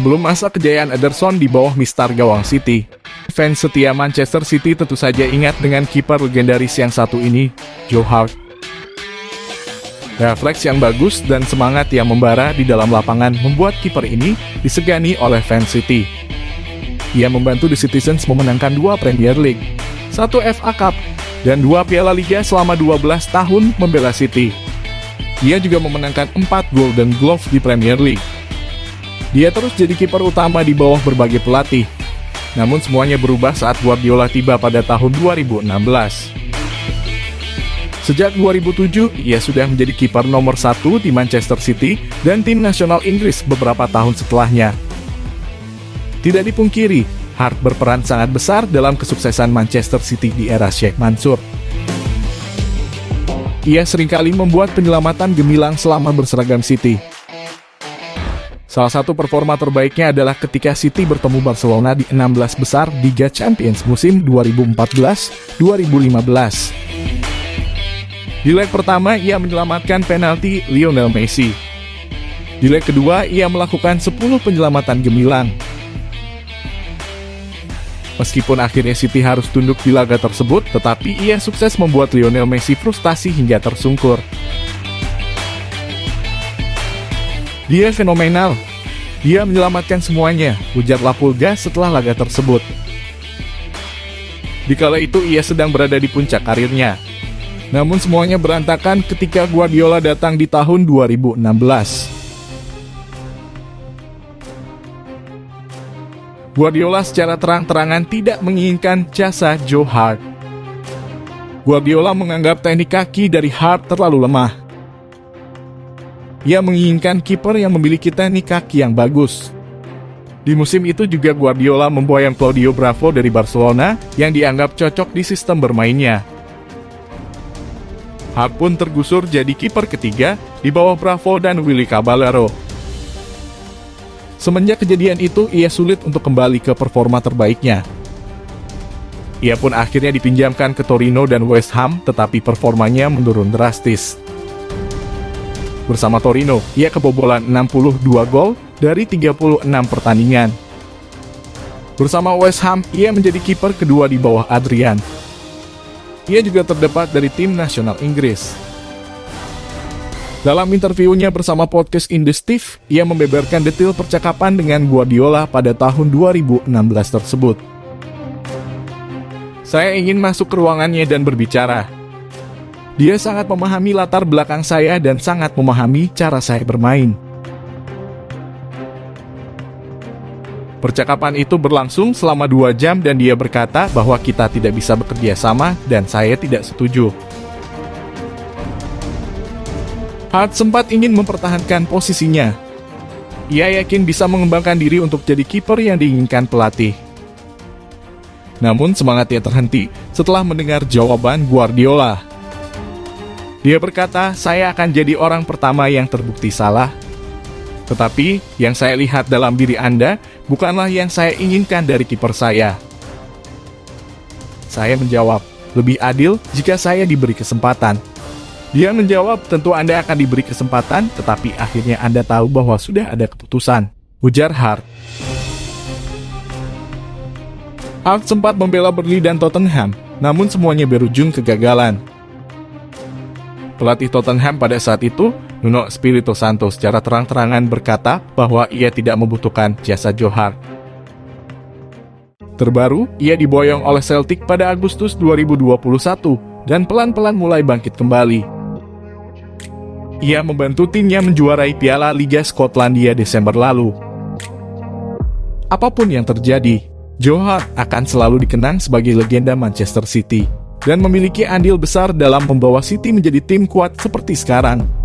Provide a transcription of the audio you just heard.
Sebelum masa kejayaan Ederson di bawah mistar gawang City, fans setia Manchester City tentu saja ingat dengan kiper legendaris yang satu ini, Joe Hart. Refleks yang bagus dan semangat yang membara di dalam lapangan membuat kiper ini disegani oleh fans City. Ia membantu The Citizens memenangkan dua Premier League, satu FA Cup, dan dua Piala Liga selama 12 tahun membela City. Ia juga memenangkan 4 Golden Glove di Premier League. Dia terus jadi kiper utama di bawah berbagai pelatih. Namun semuanya berubah saat Guardiola tiba pada tahun 2016. Sejak 2007, ia sudah menjadi kiper nomor satu di Manchester City dan tim nasional Inggris beberapa tahun setelahnya. Tidak dipungkiri, Hart berperan sangat besar dalam kesuksesan Manchester City di era Sheikh Mansur. Ia sering kali membuat penyelamatan gemilang selama berseragam City. Salah satu performa terbaiknya adalah ketika City bertemu Barcelona di 16 besar Liga Champions musim 2014-2015. Di leg pertama, ia menyelamatkan penalti Lionel Messi. Di leg kedua, ia melakukan 10 penyelamatan gemilang. Meskipun akhirnya City harus tunduk di laga tersebut, tetapi ia sukses membuat Lionel Messi frustasi hingga tersungkur. Dia fenomenal. Dia menyelamatkan semuanya, ujar Lapulga setelah laga tersebut. Di kala itu ia sedang berada di puncak karirnya. Namun semuanya berantakan ketika Guardiola datang di tahun 2016. Guardiola secara terang-terangan tidak menginginkan jasa Joe Hart. Guardiola menganggap teknik kaki dari Hart terlalu lemah. Ia menginginkan kiper yang memiliki teknik kaki yang bagus. Di musim itu juga Guardiola memboyong Claudio Bravo dari Barcelona yang dianggap cocok di sistem bermainnya. Hart pun tergusur jadi kiper ketiga di bawah Bravo dan Willy Caballero. Semenjak kejadian itu, ia sulit untuk kembali ke performa terbaiknya. Ia pun akhirnya dipinjamkan ke Torino dan West Ham, tetapi performanya menurun drastis. Bersama Torino, ia kebobolan 62 gol dari 36 pertandingan. Bersama West Ham, ia menjadi kiper kedua di bawah Adrian. Ia juga terdapat dari tim nasional Inggris. Dalam interviunya bersama podcast Indestif, ia membeberkan detail percakapan dengan Guardiola pada tahun 2016 tersebut. Saya ingin masuk ke ruangannya dan berbicara. Dia sangat memahami latar belakang saya dan sangat memahami cara saya bermain. Percakapan itu berlangsung selama dua jam dan dia berkata bahwa kita tidak bisa bekerja sama dan saya tidak setuju. Hart sempat ingin mempertahankan posisinya. Ia yakin bisa mengembangkan diri untuk jadi kiper yang diinginkan pelatih. Namun semangatnya terhenti setelah mendengar jawaban Guardiola. Dia berkata, saya akan jadi orang pertama yang terbukti salah. Tetapi, yang saya lihat dalam diri Anda bukanlah yang saya inginkan dari kiper saya. Saya menjawab, lebih adil jika saya diberi kesempatan. Dia menjawab, tentu Anda akan diberi kesempatan, tetapi akhirnya Anda tahu bahwa sudah ada keputusan. Ujar Hart. Hart sempat membela Burnley dan Tottenham, namun semuanya berujung kegagalan. Pelatih Tottenham pada saat itu, Nuno Espirito Santo secara terang-terangan berkata bahwa ia tidak membutuhkan jasa Joe Hart. Terbaru, ia diboyong oleh Celtic pada Agustus 2021 dan pelan-pelan mulai bangkit kembali. Ia membantu timnya menjuarai Piala Liga Skotlandia Desember lalu. Apa pun yang terjadi, Joe Hart akan selalu dikenang sebagai legenda Manchester City dan memiliki andil besar dalam membawa City menjadi tim kuat seperti sekarang.